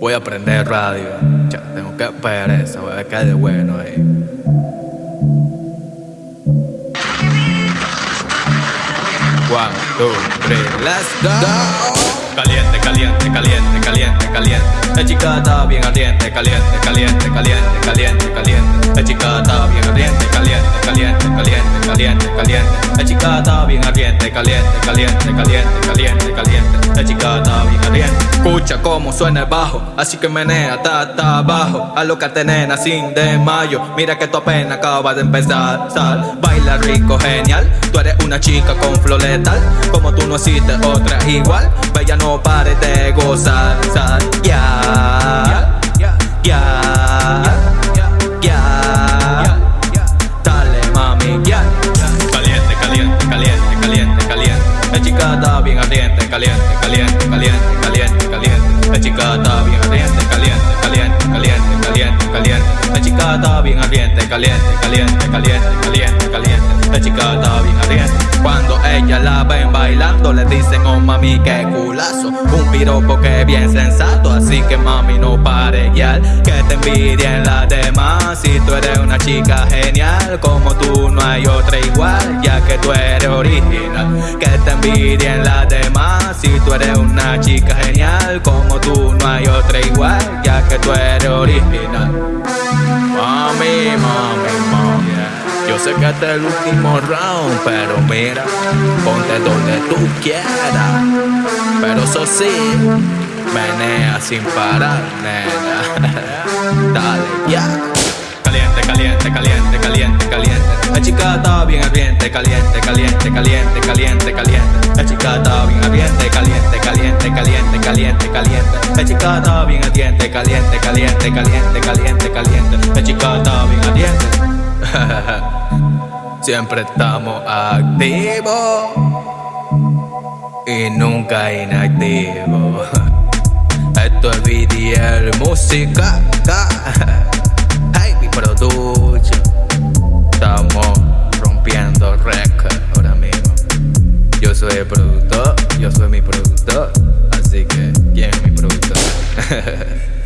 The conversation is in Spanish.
Voy a aprender radio. Ya, tengo que pereza, voy a caer de bueno ahí. One, two, three, let's go. Caliente, caliente, caliente, caliente, caliente. La chica está bien ardiente, caliente, caliente, caliente, caliente, caliente. La chica está bien ardiente, caliente, caliente, caliente, caliente, caliente. La chica está bien ardiente, caliente, caliente, caliente, caliente, caliente. La chica. Escucha cómo suena el bajo, así que menea hasta abajo. Alócate nena sin mayo. Mira que tu apenas acaba de empezar. Sal, baila rico, genial. Tú eres una chica con flow letal, como tú no existe otra igual. Bella no pare de gozar, sal, ya, está bien ardiente, caliente, caliente, caliente, caliente, caliente. La chica está bien ardiente, caliente, caliente, caliente, caliente, caliente. La chica está. Chica está bien ardiente. Cuando ella la ven bailando, le dicen, oh mami, qué culazo. Un piropo que bien sensato, así que mami no pare ya. Que te envidien las demás. Si tú eres una chica genial, como tú no hay otra igual, ya que tú eres original. Que te envidien las demás. Si tú eres una chica genial, como tú no hay otra igual, ya que tú eres original. Mami, mami, mami. Sé que este es el último round, pero mira, ponte donde tú quieras. Pero eso sí, menea sin parar, nena. Dale, ya. Caliente, caliente, caliente, caliente, caliente. La chica está bien ardiente, caliente, caliente, caliente, caliente, caliente. La chica está bien ardiente, caliente, caliente, caliente, caliente, caliente. La chica está bien ardiente, caliente, caliente, caliente, caliente, caliente. La chica está bien ardiente. Siempre estamos activos y nunca inactivos. Esto es VDL Música. Hey, mi production. Estamos rompiendo récord ahora mismo. Yo soy el productor, yo soy mi productor. Así que, ¿quién es mi productor?